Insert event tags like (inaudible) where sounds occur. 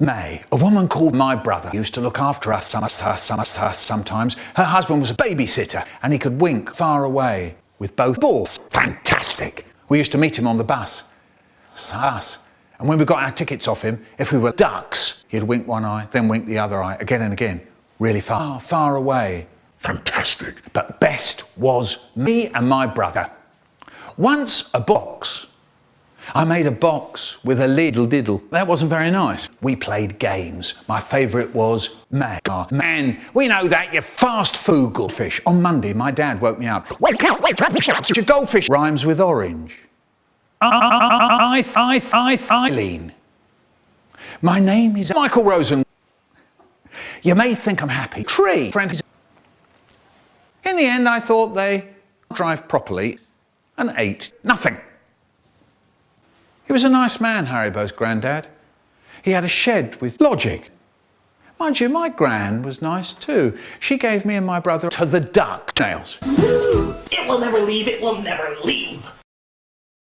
May, a woman called my brother, used to look after us, sometimes. Her husband was a babysitter and he could wink far away with both balls. Fantastic. We used to meet him on the bus. Us. And when we got our tickets off him, if we were ducks, he'd wink one eye, then wink the other eye, again and again, really far, far away. Fantastic. But best was me and my brother. Once a box I made a box with a little diddle. That wasn't very nice. We played games. My favourite was man. Oh, man, we know that, you fast food goldfish. On Monday, my dad woke me up. Wake up, wake up, wake up. your goldfish rhymes with orange. I, I, I, Eileen. My name is Michael Rosen. You may think I'm happy. Tree. Friend. In the end, I thought they drive properly and ate nothing. Was a nice man, Haribo's granddad. He had a shed with logic. Mind you, my gran was nice too. She gave me and my brother to the duck nails. (gasps) It will never leave, it will never leave.